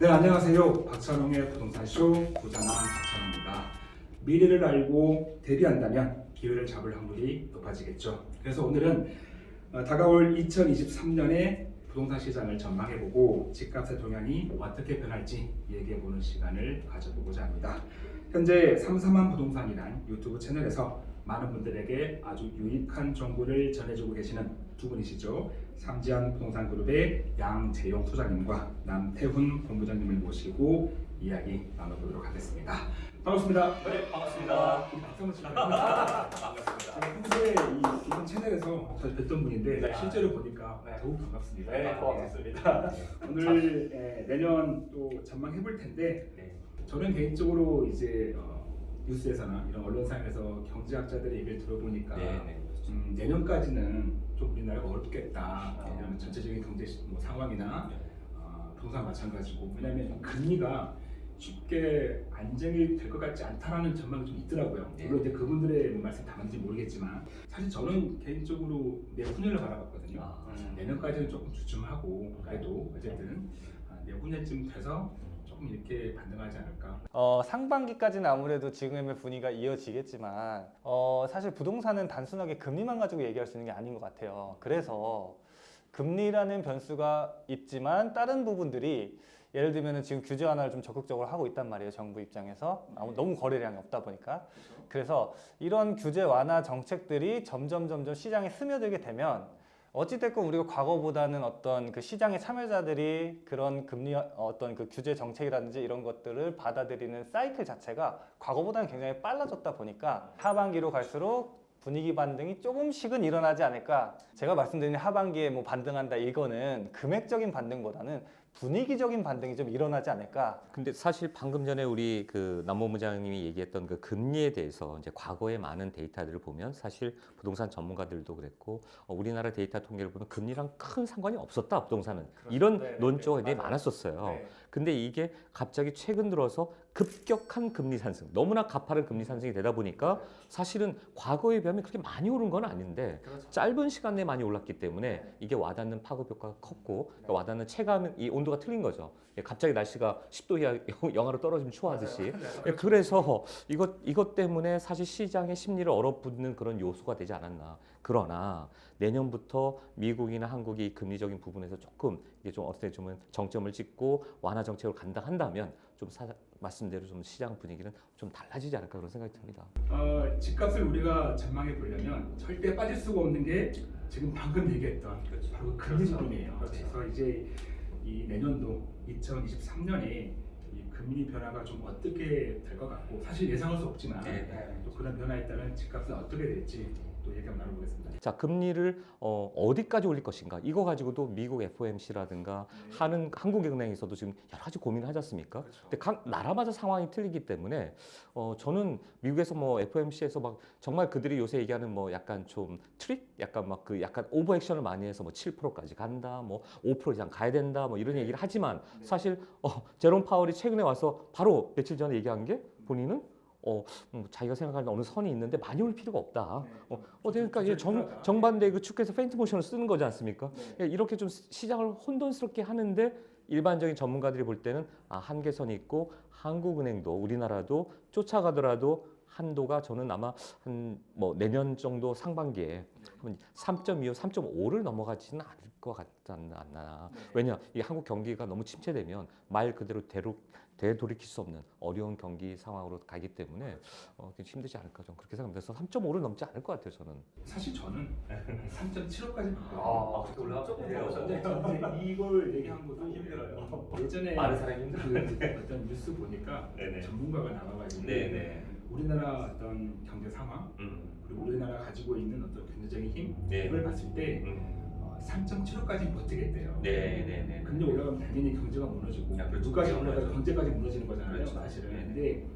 네 안녕하세요. 박찬홍의 부동산쇼 부자남 박찬홍입니다. 미래를 알고 대비한다면 기회를 잡을 확률이 높아지겠죠. 그래서 오늘은 어, 다가올 2023년의 부동산 시장을 전망해보고 집값의 동향이 어떻게 변할지 얘기해보는 시간을 가져보고자 합니다. 현재 삼삼한 부동산이란 유튜브 채널에서 많은 분들에게 아주 유익한 정보를 전해주고 계시는 두 분이시죠. 삼지한 부동산 그룹의 양재용 소장님과 남태훈 본부장님을 모시고 이야기 나눠보도록 하겠습니다. 반갑습니다. 네, 반갑습니다. 박성훈 씨. 반갑습니다. 제가 평소에 이 채널에서 자주 뵀던 분인데 네. 실제로 보니까 네. 더욱 반갑습니다. 네, 고맙습니다. 오늘 에, 내년 또 전망해 볼 텐데 네. 저는 개인적으로 이제 어, 뉴스에서나 이런 언론상에서 경제학자들의 얘기를 들어보니까 네, 네. 음, 내년까지는 좀 우리나라가 어렵겠다. 아. 왜냐하면 전체적인 경제 시- 뭐 상황이나 네. 어, 부동산 마찬가지고 왜냐하면 금리가 쉽게 안정이 될 것 같지 않다라는 전망이 좀 있더라고요. 네. 물론 이제 그분들의 뭐 말씀 다 맞는지 모르겠지만 사실 저는 개인적으로 내후년을 바라봤거든요. 아. 음, 내년까지는 조금 주춤하고 그래도 어쨌든 아, 내후년쯤 돼서 조금 이렇게 반등하지 않을까. 어, 상반기까지는 아무래도 지금의 분위기가 이어지겠지만 어, 사실 부동산은 단순하게 금리만 가지고 얘기할 수 있는 게 아닌 것 같아요. 그래서 금리라는 변수가 있지만 다른 부분들이 예를 들면 지금 규제 완화를 좀 적극적으로 하고 있단 말이에요. 정부 입장에서 아무- 너무 거래량이 없다 보니까 그래서 이런 규제 완화 정책들이 점점 점점 시장에 스며들게 되면 어찌됐건 우리가 과거보다는 어떤 그 시장의 참여자들이 그런 금리 어, 어떤 그 규제 정책이라든지 이런 것들을 받아들이는 사이클 자체가 과거보다는 굉장히 빨라졌다 보니까 하반기로 갈수록 분위기 반등이 조금씩은 일어나지 않을까. 제가 말씀드린 하반기에 뭐 반등한다 이거는 금액적인 반등보다는 분위기적인 반등이 좀 일어나지 않을까. 근데 사실 방금 전에 우리 그 남모부장님이 얘기했던 그 금리에 대해서 이제 과거의 많은 데이터들을 보면 사실 부동산 전문가들도 그랬고 어, 우리나라 데이터 통계를 보면 금리랑 큰 상관이 없었다 부동산은 이런 네, 네, 논조가 네, 굉장히. 많았었어요. 네. 근데 이게 갑자기 최근 들어서 급격한 금리 상승, 너무나 가파른 금리 상승이 되다 보니까 사실은 과거에 비하면 그렇게 많이 오른 건 아닌데 그렇죠. 짧은 시간 내에 많이 올랐기 때문에 이게 와닿는 파급 효과가 컸고 그러니까 와닿는 체감 이 온도가 틀린 거죠. 예, 갑자기 날씨가 10도 이하 영하로 떨어지면 추워하듯이. 예, 그래서 이것 이것 때문에 사실 시장의 심리를 얼어붙는 그런 요소가 되지 않았나. 그러나 내년부터 미국이나 한국이 이 금리적인 부분에서 조금 이게 좀 어떻게 보면 정점을 찍고 완화 정책으로 간다 한다면 좀 사, 말씀대로 좀 시장 분위기는 좀 달라지지 않을까 그런 생각이 듭니다. 어, 집값을 우리가 전망해 보려면 절대 빠질 수가 없는 게 지금 방금 얘기했던 그렇죠. 바로 금리 그렇죠. 부분이에요. 그렇죠. 그래서 이제 이 내년도 2023년에 이 금리 변화가 좀 어떻게 될 것 같고 사실 예상할 수 없지만 네, 네. 또 그런 변화에 따른 집값은 어떻게 될지 또 얘기 한번 나눠보겠습니다. 자 금리를 어, 어디까지 올릴 것인가 이거 가지고도 미국 FOMC라든가 하는 한국은행에서도 지금 여러 가지 고민을 하지 않습니까? 그렇죠. 근데 각 나라마다 상황이 틀리기 때문에 어, 저는 미국에서 뭐 FOMC에서 막 정말 그들이 요새 얘기하는 뭐 약간 좀 트릭, 약간 막 그 약간 오버 액션을 많이 해서 뭐 7%까지 간다, 뭐 5% 이상 가야 된다, 뭐 이런 얘기를 하지만 네. 사실 어, 제롬 파월이 최근에 와서 바로 며칠 전에 얘기한 게 본인은 어, 음, 자기가 생각하는 어느 선이 있는데 많이 올 필요가 없다. 네. 어, 어, 그러니까 이게 정, 필요하다. 정반대 그 축에서 페인트 모션을 쓰는 거지 않습니까? 네. 예, 이렇게 좀 시- 시장을 혼돈스럽게 하는데 일반적인 전문가들이 볼 때는 아, 한계선이 있고 한국은행도 우리나라도 쫓아가더라도 한도가 저는 아마 한 뭐 내년 정도 상반기에 3.25, 3.5를 넘어가지는 않을 것 같지 않나. 네. 왜냐, 이 한국 경기가 너무 침체되면 말 그대로 대로 되돌이킬 수 없는 어려운 경기 상황으로 가기 때문에 어, 좀 힘들지 않을까 좀 그렇게 생각합니다. 그래서 3.5를 넘지 않을 것 같아요, 저는. 사실 저는 3.75까지 아, 그렇게 올라가? 조금 그래요? 더 이걸 얘기한 것도 힘들어요. 예전에 많은 사람이 그 힘들어요. 어떤 뉴스 보니까 네네. 전문가가 나와가지고 네네. 우리나라 어떤 경제 상황 음. 그리고 우리나라 가지고 있는 어떤 경제적인 힘 네. 봤을 때 음. 3.75까지 버티겠대요. 네 네네. 금리 올라가면 당연히 경제가 무너지고 야, 그렇죠. 누가지 그렇죠. 올라가 경제까지 무너지는 거잖아요. 그렇죠. 사실은. 네네. 근데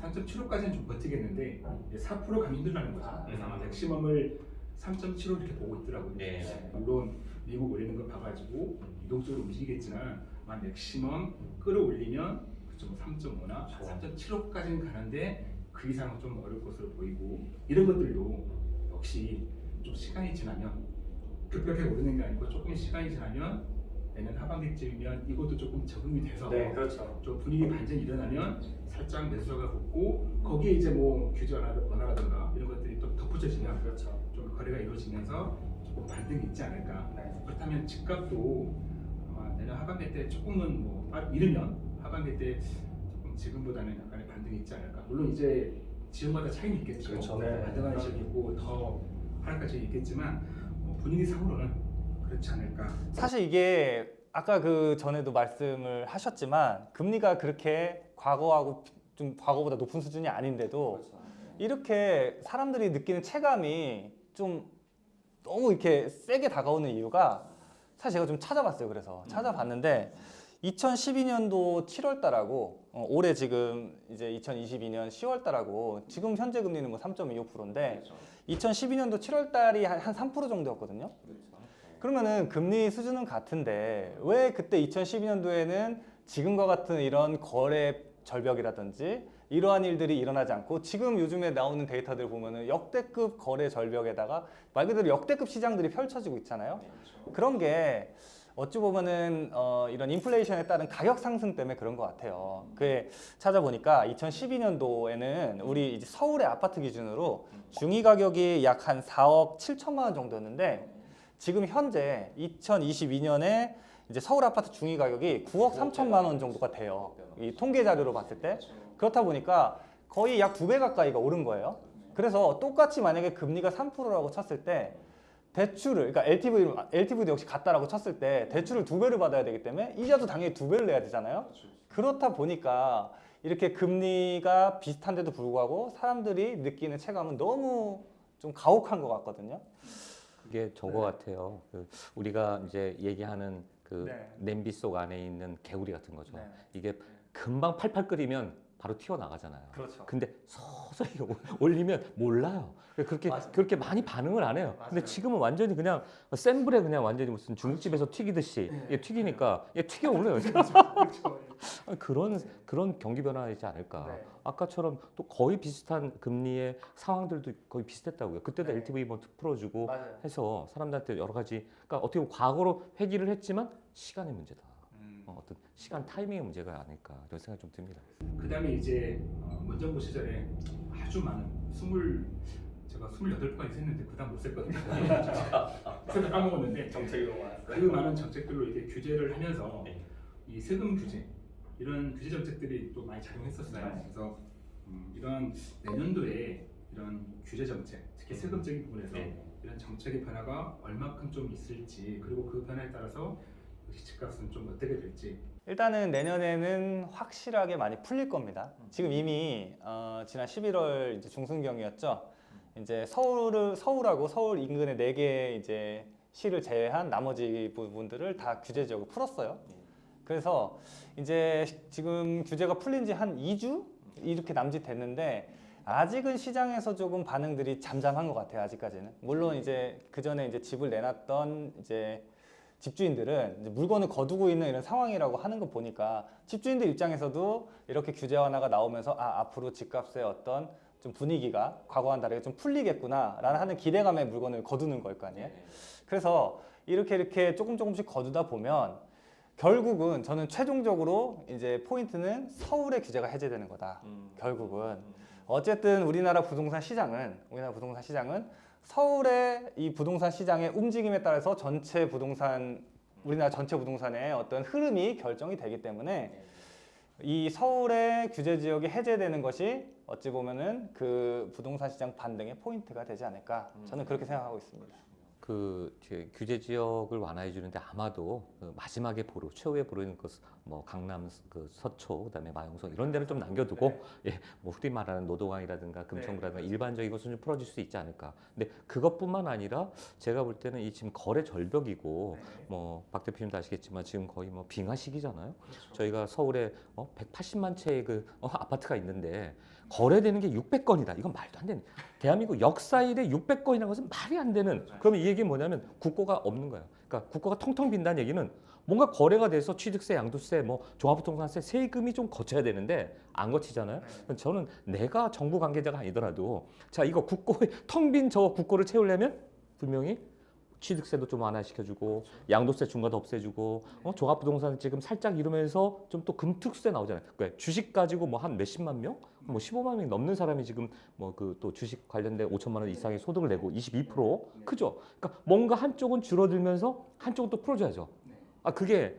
3.75까지는 좀 버티겠는데 이제 4% 가면 힘들다는 거죠. 아, 그래서 아마 음. 맥시멈을 3.75 이렇게 보고 있더라고요. 네. 물론 미국 올리는 거 봐가지고 이동적으로 움직이겠지만 아마 맥시멈 끌어올리면 뭐 3.5나 그렇죠. 3.75까지는 가는데 그 이상은 좀 어려울 것으로 보이고 이런 것들도 역시 좀 시간이 지나면 급격하게 오르는 게 아니고 조금 시간이 지나면 내년 하반기쯤이면 이것도 조금 적응이 돼서 네, 그렇죠. 좀 분위기 반전이 일어나면 살짝 매수가 붙고 거기에 이제 뭐 규제 완화- 완화라든가 이런 것들이 또 덧붙여지면 그렇죠. 좀 거래가 이루어지면서 조금 반등이 있지 않을까. 네. 그렇다면 집값도 아마 내년 하반기 때 조금은 뭐 빠- 이르면 하반기 때 조금 지금보다는 약간의 반등이 있지 않을까. 물론 이제 지역마다 차이는 있겠죠. 그렇죠. 네. 반등하는 지역이 있고 더 하락할 지역이 있겠지만 뭐 분위기상으로는 그렇지 않을까. 사실 이게 아까 그 전에도 말씀을 하셨지만 금리가 그렇게 과거하고 좀 과거보다 높은 수준이 아닌데도 그렇죠. 이렇게 사람들이 느끼는 체감이 좀 너무 이렇게 세게 다가오는 이유가 사실 제가 좀 찾아봤어요. 그래서 찾아봤는데 2012년도 7월 달하고 어, 올해 지금 이제 2022년 10월 달하고 지금 현재 금리는 뭐 3.25%인데 그렇죠. 2012년도 7월 달이 한, 한 3% 정도였거든요. 그러면은 금리 수준은 같은데 왜 그때 2012년도에는 지금과 같은 이런 거래 절벽이라든지 이러한 일들이 일어나지 않고 지금 요즘에 나오는 데이터들 보면은 역대급 거래 절벽에다가 말 그대로 역대급 시장들이 펼쳐지고 있잖아요. 그런 게 어찌 보면은 어, 이런 인플레이션에 따른 가격 상승 때문에 그런 것 같아요. 그게 찾아보니까 2012년도에는 우리 이제 서울의 아파트 기준으로 중위 가격이 약 한 4억 7천만 원 정도였는데 지금 현재 2022년에 이제 서울 아파트 중위 가격이 9억 3천만 원 정도가 돼요. 이 통계 자료로 봤을 때 그렇다 보니까 거의 약 두 배 가까이가 오른 거예요. 그래서 똑같이 만약에 금리가 3%라고 쳤을 때 대출을 그러니까 LTV LTV도 역시 같다라고 쳤을 때 대출을 두 배를 받아야 되기 때문에 이자도 당연히 두 배를 내야 되잖아요. 그렇다 보니까 이렇게 금리가 비슷한데도 불구하고 사람들이 느끼는 체감은 너무 좀 가혹한 것 같거든요. 그게 저거 같아요. 그 우리가 이제 얘기하는 그 네. 냄비 속 안에 있는 개구리 같은 거죠. 네. 이게 금방 팔팔 끓이면 바로 튀어 나가잖아요. 그렇죠. 근데 서서히 올리면 몰라요. 그렇게. 그렇게 많이 반응을 안 해요. 근데 맞아요. 지금은 완전히 그냥 센 불에 그냥 완전히 무슨 중국집에서 튀기듯이 네. 이게 튀기니까 이게 튀겨 올라요. 그렇죠. 그런 그런 경기 변화이지 않을까. 네. 아까처럼 또 거의 비슷한 금리의 상황들도 거의 비슷했다고요. 그때도 네. LTV 뭐 풀어주고 맞아요. 해서 사람들한테 여러 가지 그러니까 어떻게 보면 과거로 회귀를 했지만 시간의 문제다. 음. 어, 어떤 시간 타이밍의 문제가 아닐까 이런 생각이 좀 듭니다. 그 다음에 이제 어, 문정부 시절에 아주 많은 스물 제가 28번까지 했는데 그 다음 못 셌거든요. 세번 까먹었는데 많았어요. 그 많은 정책들로 이렇게 규제를 하면서 네. 이 세금 규제 이런 규제 정책들이 또 많이 작용했었어요. 네. 그래서 음, 이런 내년도에 이런 규제 정책, 특히 세금적인 부분에서 네. 이런 정책의 변화가 얼마큼 좀 있을지 그리고 그 변화에 따라서 역시 집값은 좀 어떻게 될지 일단은 내년에는 확실하게 많이 풀릴 겁니다. 지금 이미 어, 지난 11월 이제 중순경이었죠. 이제 서울을 서울하고 서울 인근의 네개 이제 시를 제외한 나머지 부분들을 다 규제 지역을 풀었어요. 그래서 이제 지금 규제가 풀린 지 한 2주 이렇게 남짓됐는데 아직은 시장에서 조금 반응들이 잠잠한 것 같아요. 아직까지는. 물론 이제 그 전에 이제 집을 내놨던 이제 집주인들은 물건을 거두고 있는 이런 상황이라고 하는 거 보니까 집주인들 입장에서도 이렇게 규제 완화가 나오면서 아 앞으로 집값의 어떤 좀 분위기가 과거와는 다르게 좀 풀리겠구나라는 하는 기대감에 물건을 거두는 걸 거 아니에요. 그래서 이렇게 이렇게 조금 조금씩 거두다 보면 결국은 저는 최종적으로 이제 포인트는 서울의 규제가 해제되는 거다. 결국은 어쨌든 우리나라 부동산 시장은 우리나라 부동산 시장은 서울의 이 부동산 시장의 움직임에 따라서 전체 부동산 우리나라 전체 부동산의 어떤 흐름이 결정이 되기 때문에 이 서울의 규제 지역이 해제되는 것이 어찌 보면은 그 부동산 시장 반등의 포인트가 되지 않을까 저는 그렇게 생각하고 있습니다. 그 규제 지역을 완화해 주는데 아마도 그 마지막에 보루 최후의 보루는 그뭐 강남 그 서초 그다음에 마용성 이런 데는 좀 남겨두고 예뭐 흔히 말하는 노동항이라든가 금천구라든가 일반적인 것은 좀 풀어줄 수 있지 않을까. 근데 그것뿐만 아니라 제가 볼 때는 이 지금 거래 절벽이고 뭐박 대표님도 아시겠지만 지금 거의 뭐 빙하 시기잖아요. 저희가 서울에 어 180만 채의 그 어, 아파트가 있는데 거래되는 게 600건이다. 이건 말도 안 되는. 대한민국 역사 일에 600건이라는 것은 말이 안 되는. 그러면 이 얘기는 뭐냐면 국고가 없는 거예요. 그러니까 국고가 텅텅 빈다는 얘기는 뭔가 거래가 돼서 취득세, 양도세, 뭐 종합부동산세 세금이 좀 거쳐야 되는데 안 거치잖아요. 저는 내가 정부 관계자가 아니더라도 자 이거 국고에 텅빈 저 국고를 채우려면 분명히 취득세도 좀 완화시켜주고 양도세 중과도 없애주고 어, 종합부동산 지금 살짝 이러면서 좀 또 금특수세 나오잖아요. 그러니까 주식 가지고 뭐 한 몇십만 명, 뭐 15만 명이 넘는 사람이 지금 뭐 그 또 주식 관련된 5천만 원 이상의 소득을 내고 22% 크죠. 그러니까 뭔가 한쪽은 줄어들면서 한쪽은 또 풀어줘야죠. 아 그게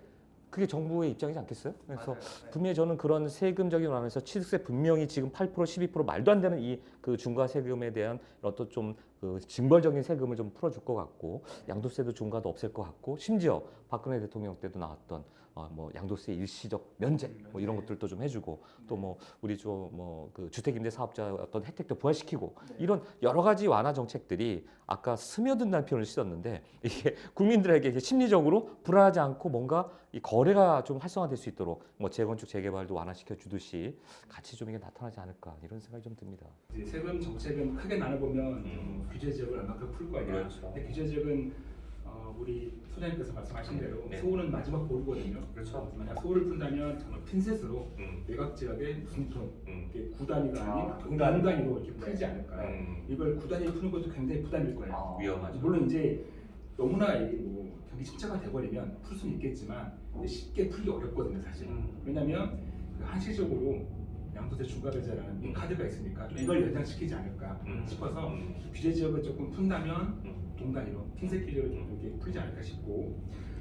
그게 정부의 입장이지 않겠어요? 그래서 분명히 저는 그런 세금적인 완화에서 취득세 분명히 지금 8% 12% 말도 안 되는 이 그 중과 세금에 대한 어떤 좀 그 징벌적인 세금을 좀 풀어줄 것 같고 양도세도 중과도 없앨 것 같고 심지어 박근혜 대통령 때도 나왔던 어 뭐 양도세 일시적 면제 뭐 이런 것들도 좀 해주고 또 뭐 우리 좀 뭐 그 주택임대 사업자 어떤 혜택도 부활시키고 이런 여러 가지 완화 정책들이 아까 스며든다는 표현을 쓰셨는데 이게 국민들에게 심리적으로 불안하지 않고 뭔가 이 거래가 좀 활성화될 수 있도록 뭐 재건축 재개발도 완화시켜 주듯이 같이 좀 이게 나타나지 않을까 이런 생각이 좀 듭니다. 세금 정책은 크게 나눠보면 음. 어, 규제 지역을 얼마큼 풀 거냐. 그렇죠. 근데 규제 지역은 어, 우리 소장님께서 말씀하신 대로 네. 서울은 마지막 보루거든요. 그렇죠. 만약 서울을 푼다면 정말 핀셋으로 음. 외곽 지역의 동, 음. 이게 구 단위가 아닌 아, 동 단위. 단위로 이렇게 풀지 않을까. 음. 이걸 구 단위 푸는 것도 굉장히 부담일 거예요. 아. 위험하죠. 물론 이제 너무나 이게 뭐 경기 침체가 돼버리면 풀 수는 있겠지만 쉽게 풀기 어렵거든요 사실. 음. 왜냐하면 그 한시적으로 양도세 중과배제라는 이 음. 카드가 있으니까 좀 네. 이걸 연장시키지 않을까 음. 싶어서 음. 규제 지역을 조금 푼다면 음. 동단위로 핀셋 기준으로 좀 이렇게 풀지 않을까 싶고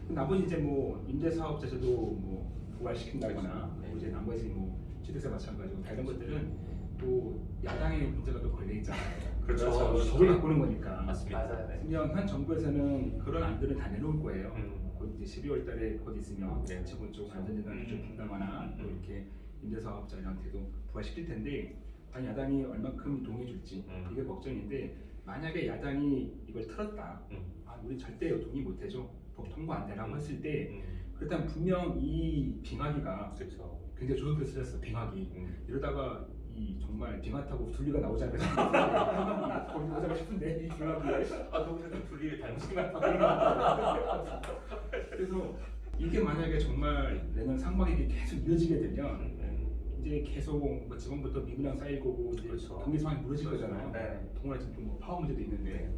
나머지 이제 뭐 임대사업자 제도 뭐 부활시킨다거나 그렇죠. 네. 뭐 이제 나머지 뭐 취득세 마찬가지고 다른 것들은 또 야당의 문제가 또 걸려 있잖아요. 그렇죠. 법을 바꾸는 거니까. 맞습니다. 맞아요. 네. 분명 현 정부에서는 그런 안들을 다 내놓을 거예요. 음. 곧 이제 12월 달에 곧 있으면 네. 기본적으로 안전재단 음. 규제 푼다거나 또 음. 이렇게 임대사업자들한테도 부활시킬 텐데 과연 야당이 얼마큼 동의해 줄지 음. 이게 걱정인데 만약에 야당이 이걸 틀었다 음. 아, 우리 절대 동의 못 해줘 법 통과 안 되라고 음. 했을 때 음. 그렇다면 분명 이 빙하기가 그렇죠. 굉장히 좋은 표현을 쓰셨어 빙하기 음. 이러다가 이 정말 빙하 타고 둘리가 나오지 않을까 거기 보자가 싶은데 이 빙하기에 아, 너무 분리를 닮으신 것. 그래서 이게 만약에 정말 내년 상반기 계속 이어지게 되면 음. 이제 계속 뭐 지금부터 미분양 쌓일 거고 이제 그렇죠. 경기 상황이 무너질 그렇죠. 거잖아요. 네. 동원아 지금 또뭐 파워 문제도 있는데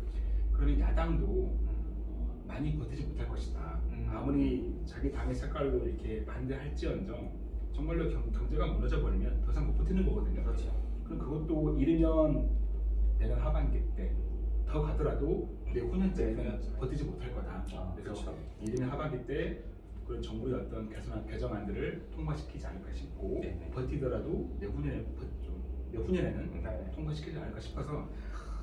그러면 야당도 어, 많이 버티지 못할 것이다. 음. 아무리 자기 당의 색깔로 이렇게 반대할지언정 정말로 경, 경제가 무너져 버리면 더 이상 못 버티는 거거든요. 그렇죠. 그럼 그것도 이르면 내년 하반기 때 더 가더라도 내 후년째는 내후년쯤에. 버티지 못할 거다. 아, 그래서 그렇죠. 이르면 하반기 때 그런 정부의 어떤 개선 개정안들을 통과시키지 않을까 싶고 네네. 버티더라도 내후년에 버- 좀 내후년에는 네. 통과시키지 않을까 싶어서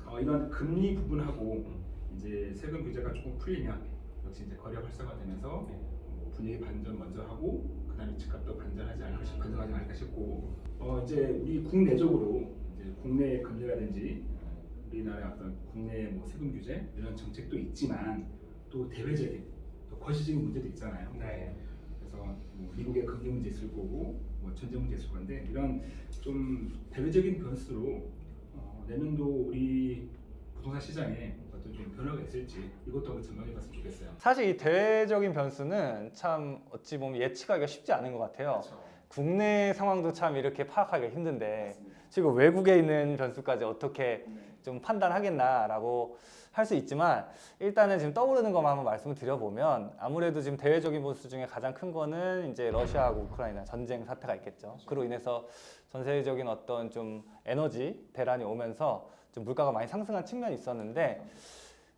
어, 이런 금리 부분하고 음. 이제 세금 규제가 조금 풀리면 역시 이제 거래 활성화되면서 네. 뭐 분위기 반전 먼저 하고 그다음에 집값도 반전하지 않을까 싶 반전하지 않을까 싶고 어 이제 우리 국내적으로 이제 국내 금리라든지 우리나라의 어떤 국내 뭐 세금 규제 이런 정책도 있지만 또 대외적인 또 거시적인 문제도 있잖아요. 네. 그래서 뭐 미국의 금리 문제 있을 거고 뭐 전쟁 문제 있을 건데 이런 좀 대외적인 변수로 어, 내년도 우리 부동산 시장에 어떤 좀 변화가 있을지 이것도 한번 전망해 봤으면 좋겠어요. 사실 이 대외적인 변수는 참 어찌 보면 예측하기가 쉽지 않은 것 같아요. 국내 상황도 참 이렇게 파악하기가 힘든데 지금 외국에 있는 변수까지 어떻게 좀 판단하겠나라고 할 수 있지만 일단은 지금 떠오르는 것만 한번 말씀을 드려보면 아무래도 지금 대외적인 변수 중에 가장 큰 거는 이제 러시아하고 우크라이나 전쟁 사태가 있겠죠. 그로 인해서 전 세계적인 어떤 좀 에너지 대란이 오면서 좀 물가가 많이 상승한 측면이 있었는데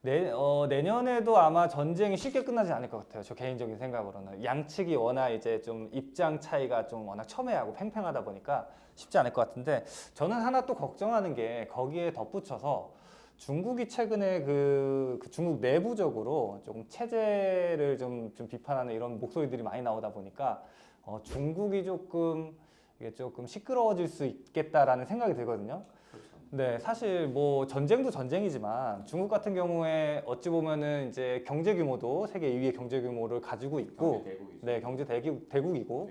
내, 어, 내년에도 아마 전쟁이 쉽게 끝나지 않을 것 같아요. 저 개인적인 생각으로는 양측이 워낙 이제 좀 입장 차이가 좀 워낙 첨예하고 팽팽하다 보니까 쉽지 않을 것 같은데 저는 하나 또 걱정하는 게 거기에 덧붙여서 중국이 최근에 그, 그 중국 내부적으로 조금 체제를 좀, 좀 비판하는 이런 목소리들이 많이 나오다 보니까 어, 중국이 조금 이게 조금 시끄러워질 수 있겠다라는 생각이 들거든요. 네, 사실 뭐 전쟁도 전쟁이지만 중국 같은 경우에 어찌 보면은 이제 경제 규모도 세계 2위의 경제 규모를 가지고 있고, 네, 경제 대국, 대국이고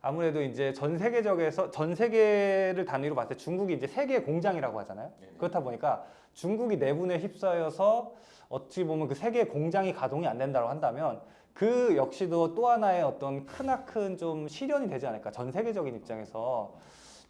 아무래도 이제 전 세계적에서 전 세계를 단위로 봤을 때 중국이 이제 세계 공장이라고 하잖아요. 그렇다 보니까 중국이 내분에 휩싸여서 어찌 보면 그 세계 공장이 가동이 안 된다고 한다면 그 역시도 또 하나의 어떤 크나큰 좀 시련이 되지 않을까 전 세계적인 입장에서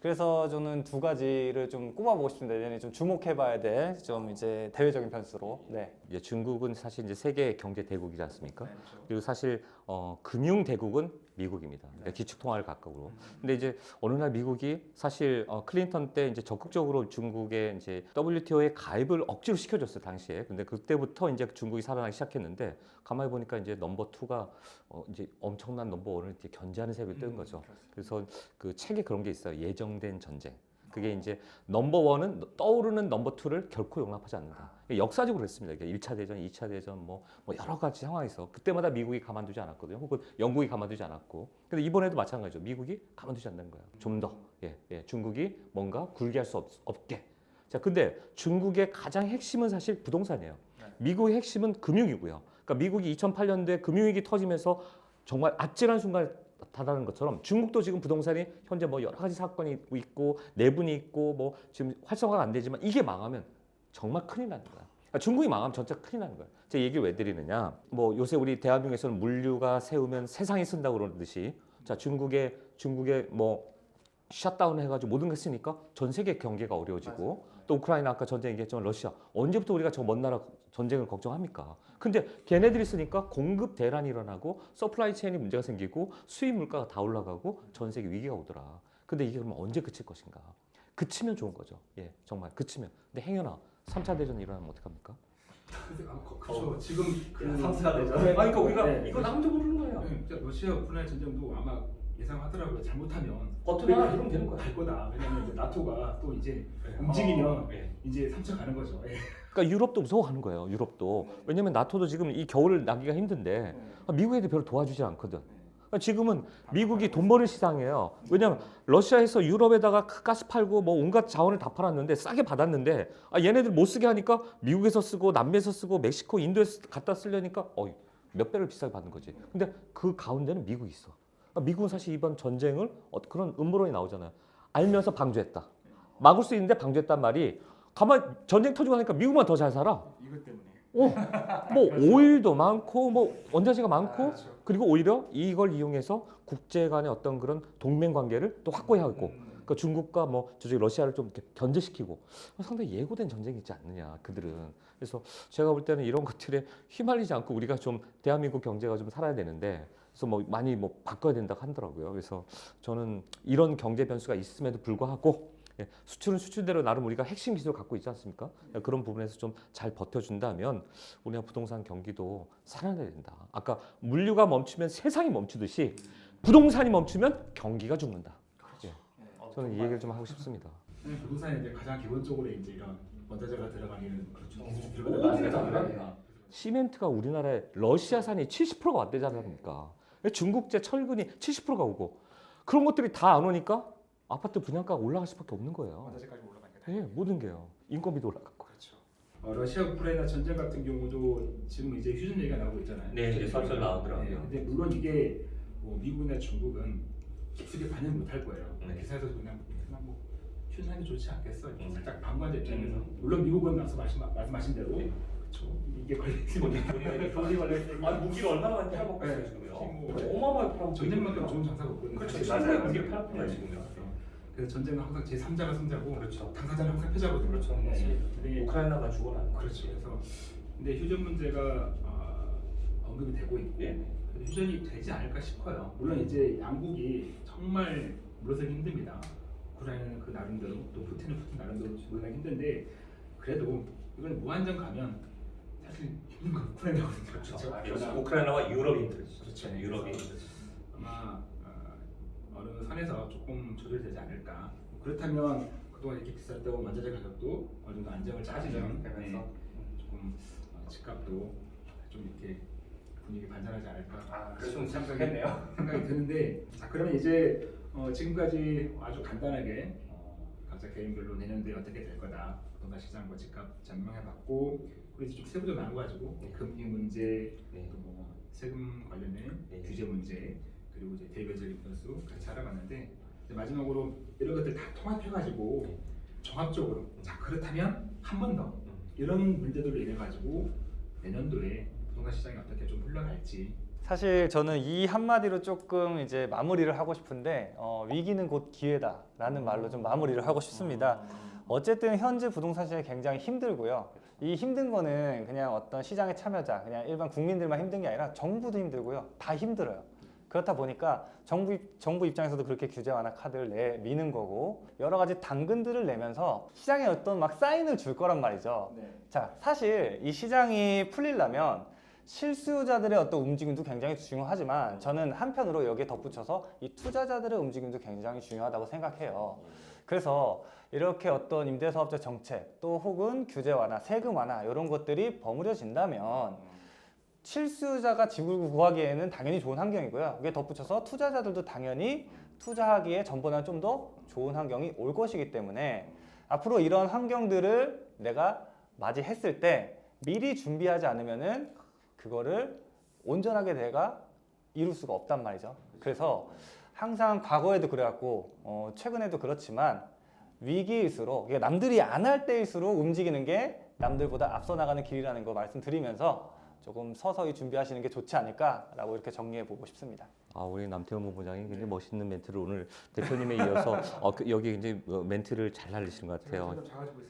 그래서 저는 두 가지를 좀 꼽아보고 싶습니다. 내년에 좀 주목해봐야 될 좀 이제 대외적인 변수로. 네. 이제 중국은 사실 이제 세계 경제 대국이지 않습니까? 네, 그렇죠. 그리고 사실 어, 금융 대국은 미국입니다. 그러니까 기축 통화를 가까우로. 근데 이제 어느 날 미국이 사실 어, 클린턴 때 이제 적극적으로 중국의 이제 WTO에 가입을 억지로 시켜줬어요 당시에. 근데 그때부터 이제 중국이 살아나기 시작했는데 가만히 보니까 이제 number two가 어, 이제 엄청난 number one을 이제 견제하는 세력이 뜬 거죠. 그래서 그 책에 그런 게 있어요. 예정된 전쟁. 그게 이제 넘버 원은 떠오르는 넘버 투를 결코 용납하지 않는다. 이게 역사적으로 그랬습니다. 이게 1차 대전, 2차 대전 뭐, 뭐 여러 가지 상황에서 그때마다 미국이 가만두지 않았거든요. 혹은 영국이 가만두지 않았고. 근데 이번에도 마찬가지죠. 미국이 가만두지 않는 거예요. 좀 더. 예, 예. 중국이 뭔가 굴게 할 수 없게. 자, 근데 중국의 가장 핵심은 사실 부동산이에요. 미국의 핵심은 금융이고요. 그러니까 미국이 2008년도에 금융위기 터지면서 정말 아찔한 순간 에 다다는 것처럼 중국도 지금 부동산이 현재 뭐 여러 가지 사건이 있고 내분이 있고 뭐 지금 활성화가 안 되지만 이게 망하면 정말 큰일 나는 거야. 그러니까 중국이 망하면 전체 큰일 나는 거야. 제가 얘기를 왜 드리느냐? 뭐 요새 우리 대한민국에서는 물류가 서면 세상이 선다고 그러듯이 자 중국의 중국의 뭐 셧다운 해가지고 모든 게 서니까 전 세계 경제가 어려워지고 또 우크라이나 아까 전쟁 얘기했지만 러시아 언제부터 우리가 저 먼 나라 전쟁을 걱정합니까? 근데 걔네들이 서니까 공급 대란이 일어나고 supply chain이 문제가 생기고 수입 물가가 다 올라가고 전 세계 위기가 오더라. 근데 이게 그러면 언제 그칠 것인가? 그치면 좋은 거죠. 예, 정말 그치면. 근데 행여나 3차 대전이 일어나면 어떡합니까? 그- 그렇죠. 지금 그 삼사 대전. 네, 아니, 그러니까 우리가 네. 이거 남도 모르는 거예요. 네, 러시아 우크라이나 전쟁도 아마 예상하더라고요. 잘못하면 버튼 하나 누르면 되는 거야. 갈 거다. 왜냐면 이제 나토가 또 이제 움직이면 어, 예. 이제 3차 가는 거죠. 예. 그러니까 유럽도 무서워하는 거예요. 유럽도. 왜냐면 나토도 지금 이 겨울을 나기가 힘든데 미국 애들 별로 도와주지 않거든. 그러니까 지금은 미국이 돈 버는 시장이에요. 왜냐면 러시아에서 유럽에다가 가스 팔고 뭐 온갖 자원을 다 팔았는데 싸게 받았는데 아 얘네들 못 쓰게 하니까 미국에서 쓰고 남미에서 쓰고 멕시코, 인도에서 갖다 쓰려니까 어이 몇 배를 비싸게 받는 거지. 근데 그 가운데는 미국이 있어. 그러니까 미국은 사실 이번 전쟁을 어, 그런 음모론이 나오잖아요. 알면서 방조했다. 막을 수 있는데 방조했단 말이 가만 전쟁 터지고 나니까 미국만 더 잘 살아. 이것 때문에. 어, 뭐 오일도 많고 뭐 원자재가 많고 그렇죠. 그리고 오히려 이걸 이용해서 국제 간의 어떤 그런 동맹 관계를 또 확고해하고 음. 그러니까 중국과 뭐 저쪽 러시아를 좀 이렇게 견제시키고 상당히 예고된 전쟁이 있지 않느냐 그들은 그래서 제가 볼 때는 이런 것들에 휘말리지 않고 우리가 좀 대한민국 경제가 좀 살아야 되는데 그래서 뭐 많이 뭐 바꿔야 된다고 하더라고요 그래서 저는 이런 경제 변수가 있음에도 불구하고 예, 수출은 수출대로 나름 우리가 핵심 기술을 갖고 있지 않습니까? 그런 부분에서 좀 잘 버텨준다면 우리가 부동산 경기도 살아나야 된다. 아까 물류가 멈추면 세상이 멈추듯이 부동산이 멈추면 경기가 죽는다. 예, 저는 이 얘기를 좀 하고 싶습니다. 네, 부동산에 이제 가장 기본적으로 이제 이런 원자재가 들어가는 그렇죠. 기술이 오, 들어가는 맞아요. 거잖아요. 시멘트가 우리나라에 러시아산이 70%가 왔대지 않습니까? 중국제 철근이 70%가 오고 그런 것들이 다 안 오니까 아파트 분양가가 올라갈 수밖에 없는 거예요. 원자재까지 올라가니까. 예, 모든 게요. 인건비도 올라가고. 그렇죠. 어, 러시아 우크라이나 전쟁 같은 경우도 지금 이제 휴전 얘기가 나오고 있잖아요. 네, 이제 설설 나오더라고요. 네, 근데 물론 이게 뭐 미국이나 중국은 깊숙이 반영 못할 거예요. 네. 기사에서 그냥 그냥 뭐 휴전하는 게 좋지 않겠어. 음. 살짝 방관자 입장에서. 음. 물론 미국은 앞서 말씀, 말씀하신 대로 네. 그렇죠. 이게 걸리지 돈이 걸렸어요. 아니 무기를 얼마나 많이 팔아먹고 있어요 네. 지금요. 뭐, 어마어마하게 팔아먹고 전쟁만큼. 좋은 장사가 없거든요. 그렇죠. 무기를 네. 팔았구나 지금요. 그래서 전쟁은 항상 제 3자가 승자고 그렇죠. 당사자는 항상 패자거든요. 그렇죠. 네. 근데 우크라이나가 죽어나는 그렇죠. 그래서 근데 휴전 문제가 어, 언급이 되고 있고 네. 휴전이 되지 않을까 싶어요. 물론 이제 양국이 정말 물러서기 힘듭니다. 우크라이나는 그 나름대로 또 푸틴은 푸틴 나름대로 물러나기 힘든데 그래도 이건 무한정 가면 사실 힘든 건 우크라이나거든요. 그렇죠. 그러나 그렇죠. 우크라이나와 유럽이 힘들죠. 그렇죠. 네, 힘들죠. 아마 어, 어느 선에서 조금 조절되지 않을까. 그렇다면 그동안 이렇게 비쌌던 원자재 가격도 어느 정도 안정을 찾으면 네, 조금 어, 집값도 좀 이렇게 분위기 반전하지 않을까 아, 그래서 좀 참석했네요. 생각이 드는데 자 그러면 이제 어, 지금까지 아주 간단하게 어, 각자 개인별로 내년도에 어떻게 될 거다 부동산 시장과 집값 전망해봤고 그리고 좀 세부적으로 나눠가지고 네. 금리 문제 네. 또뭐 세금 관련된 네. 규제 문제 그리고 이제 대외적인 변수 같이 알아봤는데 마지막으로 이런 것들 다 통합해가지고 네. 종합적으로 자 그렇다면 한 번더 음. 이런 문제들로 인해 가지고 내년도에 부동산 시장이 어떻게 좀 흘러갈지 사실 저는 이 한마디로 조금 이제 마무리를 하고 싶은데 어, 위기는 곧 기회다 라는 말로 좀 마무리를 하고 싶습니다. 어쨌든 현재 부동산 시장이 굉장히 힘들고요. 이 힘든 거는 그냥 어떤 시장의 참여자, 그냥 일반 국민들만 힘든 게 아니라 정부도 힘들고요. 다 힘들어요. 그렇다 보니까 정부 입- 정부 입장에서도 그렇게 규제 완화 카드를 내 미는 거고 여러 가지 당근들을 내면서 시장에 어떤 막 사인을 줄 거란 말이죠. 자, 사실 이 시장이 풀리려면 실수요자들의 어떤 움직임도 굉장히 중요하지만 저는 한편으로 여기에 덧붙여서 이 투자자들의 움직임도 굉장히 중요하다고 생각해요. 그래서 이렇게 어떤 임대사업자 정책 또 혹은 규제 완화, 세금 완화 이런 것들이 버무려진다면 실수요자가 집을 구하기에는 당연히 좋은 환경이고요. 여기에 덧붙여서 투자자들도 당연히 투자하기에 전보다는 좀 더 좋은 환경이 올 것이기 때문에 앞으로 이런 환경들을 내가 맞이했을 때 미리 준비하지 않으면 은 그거를 온전하게 내가 이룰 수가 없단 말이죠. 그래서 항상 과거에도 그래왔고 어, 최근에도 그렇지만 위기일수록 남들이 안 할 때일수록 움직이는 게 남들보다 앞서 나가는 길이라는 거 말씀드리면서 조금 서서히 준비하시는 게 좋지 않을까라고 이렇게 정리해 보고 싶습니다. 아 우리 남태원 본부장이 굉장히 멋있는 멘트를 오늘 대표님에 이어서 어, 그, 여기 굉장히 어, 멘트를 잘 날리시는 것 같아요.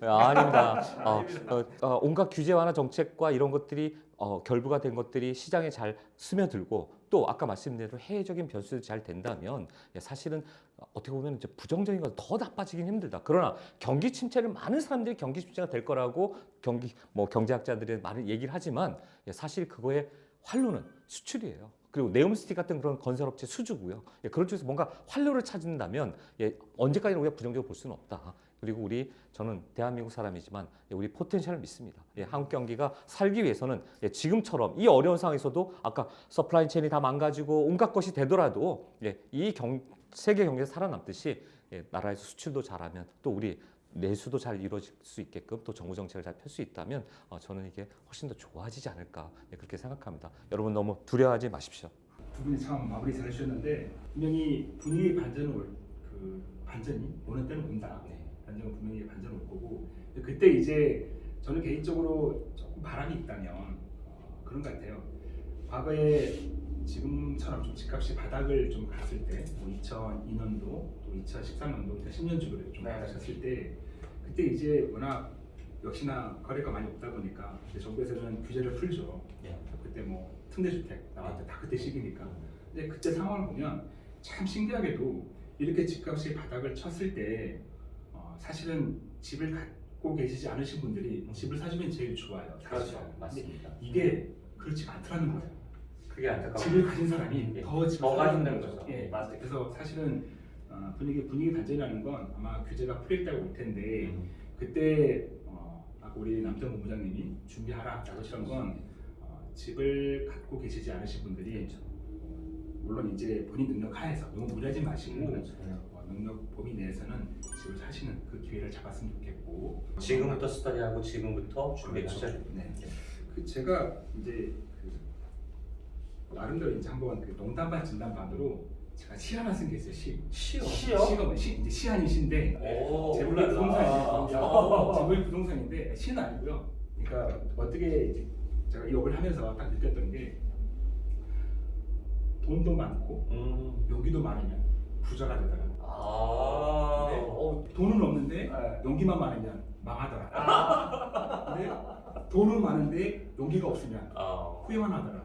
아, 아닙니다. 어, 어, 어, 온갖 규제 완화 정책과 이런 것들이 어, 결부가 된 것들이 시장에 잘 스며들고 또 아까 말씀드린 대로 해외적인 변수도 잘 된다면 예, 사실은 어떻게 보면 이제 부정적인 건 더 나빠지긴 힘들다. 그러나 경기 침체를 많은 사람들이 경기 침체가 될 거라고 경기 뭐 경제학자들이 많은 얘기를 하지만 예, 사실 그거의 활로는 수출이에요. 그리고 네옴시티 같은 그런 건설업체 수주고요. 예, 그런 쪽에서 뭔가 활로를 찾는다면 예, 언제까지나 우리가 부정적으로 볼 수는 없다. 그리고 우리 저는 대한민국 사람이지만 예, 우리 potential을 믿습니다. 예, 한국 경기가 살기 위해서는 예, 지금처럼 이 어려운 상황에서도 아까 supply chain이 다 망가지고 온갖 것이 되더라도 예, 이 경, 세계 경기에서 살아남듯이 예, 나라에서 수출도 잘하면 또 우리 내수도 잘 이루어질 수 있게끔 또 정부 정책을 잘 펼 수 있다면 어, 저는 이게 훨씬 더 좋아지지 않을까 예, 그렇게 생각합니다. 여러분 너무 두려워하지 마십시오. 두 분이 참 마무리 잘 해주셨는데 분명히 분위기 반전을 올- 그 반전이 오는 때는 온다. 반전은 분명히 반전 올 거고 그때 이제 저는 개인적으로 조금 바람이 있다면 어, 그런 것 같아요. 과거에 지금처럼 좀 집값이 바닥을 좀 갔을 때, 뭐 2002년도, 또 2013년도, 2010년 쪽으로 좀 네. 바닥쳤을 때, 그때 이제 워낙 역시나 거래가 많이 없다 보니까 정부에서는 규제를 풀죠. 예. 그때 뭐 특례주택 나왔을 때 다 그때 시기니까. 근데 그때 상황을 보면 참 신기하게도 이렇게 집값이 바닥을 쳤을 때 어, 사실은 집을 갖고 계시지 않으신 분들이 집을 사주면 제일 좋아요. 사실은. 그렇죠. 맞습니다. 이게 그렇지가 않더라는 거예요. 그게 안타까워. 집을 가진 사람이 예. 더 집을 더 사는 가진다는 거죠. 거죠. 예, 맞아요. 그래서 사실은 어, 분위기 분위기 반전이라는 건 아마 규제가 때가 올 텐데 음. 그때 어, 우리 남정 본부장님이 준비하라라고 했던 건 어, 집을 갖고 계시지 않으신 분들이 그렇죠. 어, 물론 이제 본인 능력 하에서 너무 무리하지 마시고 그렇죠. 어, 능력 범위 내에서는 집을 사시는 그 기회를 잡았으면 좋겠고 지금부터 스터디하고 지금부터 준비하셔야 그렇죠. 됩니다. 네. 그 제가 이제 그 나름대로 이제 한번 그 농담 반 진담 반으로 제가 시 하나 쓴 게 있어요. 시. 시요? 시가 뭐 시, 이제 시 아닌 시인데 오, 제목이 몰랐다. 부동산인데 제목이 부동산인데 시는 아니고요. 그러니까 어떻게 이제 제가 이 업을 하면서 딱 느꼈던 게 돈도 많고 음. 용기도 많으면 부자가 되더라. 아. 네. 어, 돈은 없는데 네. 용기만 많으면 망하더라. 근데 돈은 많은데 용기가 없으면 아. 후회만 하더라.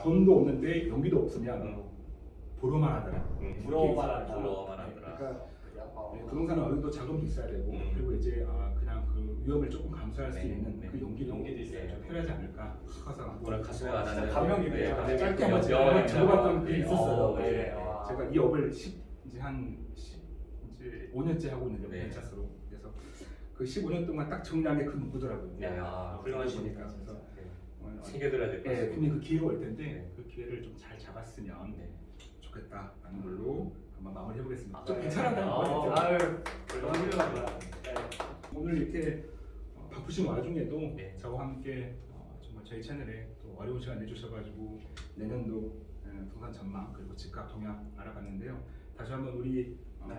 돈도 없는데 용기도 없으면 음. 부러워만 하더라. 음. 부러워만 하더라. 부러워만 하더라. 그러니까 네, 부동산은 어느 정도 자금도 있어야 되고 음. 그리고 이제 아, 그냥 그 위험을 조금 감수할 수 네, 있는 네. 그 용기도, 용기도 있어요. 좀 필요하지 않을까 싶어서 오늘 가슴에 와닿는 감명이네요. 네, 짧게 명- 한번 나와. 게 네. 있었어요. 어, 네. 네. 와. 제가 이 업을 10, 이제 한 10, 이제 5년째 하고 있는데 네. 벤처스로 그래서 그 15년 동안 딱 정리한 게그 문구더라고요. 네, 아. 보니까 그래서 네. 어, 챙겨드려야 될것 예, 같습니다. 분명히 그 기회가 올 텐데 네. 그 기회를 좀 잘 잡았으면 네. 좋겠다라는 걸로 한번 마무리 해보겠습니다. 아, 좀 네. 괜찮았나요? 아, 마무리 아유, 너무 훌륭합니다. 오늘 이렇게 어, 바쁘신 와중에도 네. 저와 함께 어, 정말 저희 채널에 또 어려운 시간 내주셔가지고 내년도 에, 부동산 전망 그리고 집값 동향 알아봤는데요. 다시 한번 우리 어, 네.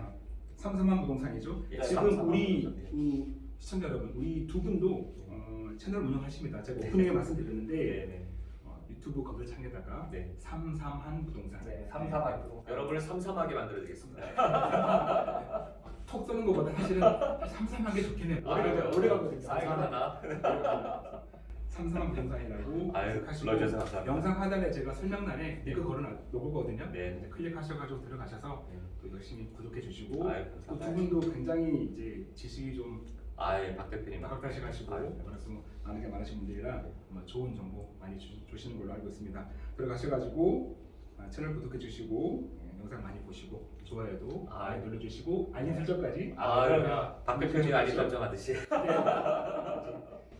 삼삼한 부동산이죠. 예, 지금 우리. 그 시청자 여러분, 우리 두 분도 어, 채널 운영하십니다. 제가 네. 오프닝에 말씀드렸는데 네, 네. 어, 유튜브 검색창에다가 네. 삼삼한 부동산 네, 삼삼한 부동산. 여러분을 삼삼하게 만들어드리겠습니다. 톡 쏘는 것보다 사실은 삼삼한 게 좋긴 해요. 아? 오래 가거든요. 삼삼하나? 삼삼한 부동산이라고 아유, 검색하시고. 영상 하단에 제가 설명란에 링크 걸어 놓거든요. 네. 클릭하셔가지고 들어가셔서 네. 또 열심히 구독해 주시고 또 두. 분도 굉장히 이제 지식이 좀 아예 박 대표님. 나각다시 가시고 아유. 말씀 많은 게 많으신 분들이라 좋은 정보 많이 주, 주시는 걸로 알고 있습니다. 들어가셔가지고 아, 채널 구독해 주시고 예, 영상 많이 보시고 좋아요도 아유. 많이 눌러주시고 알림 설정까지 아, 그러면 박 대표님 아니 설정 하듯이.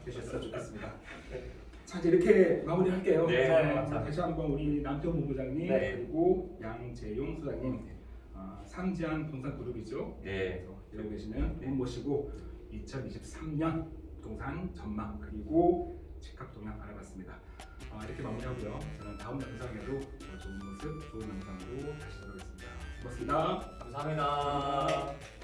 되셨으면 좋겠습니다. 자 이제 이렇게 마무리할게요. 네, 어, 감사합니다. 다시 한번 우리 남편 본부장님 네. 그리고 양재용 소장님 어, 삼지한 부동산 그룹이죠. 네. 일하고 계시는 네. 분 모시고 2023년 부동산 전망 그리고 집값 동향 알아봤습니다. 어, 이렇게 마무리하고요. 저는 다음 영상에도 더 좋은 모습, 좋은 영상으로 다시 돌아오겠습니다. 고맙습니다. 감사합니다.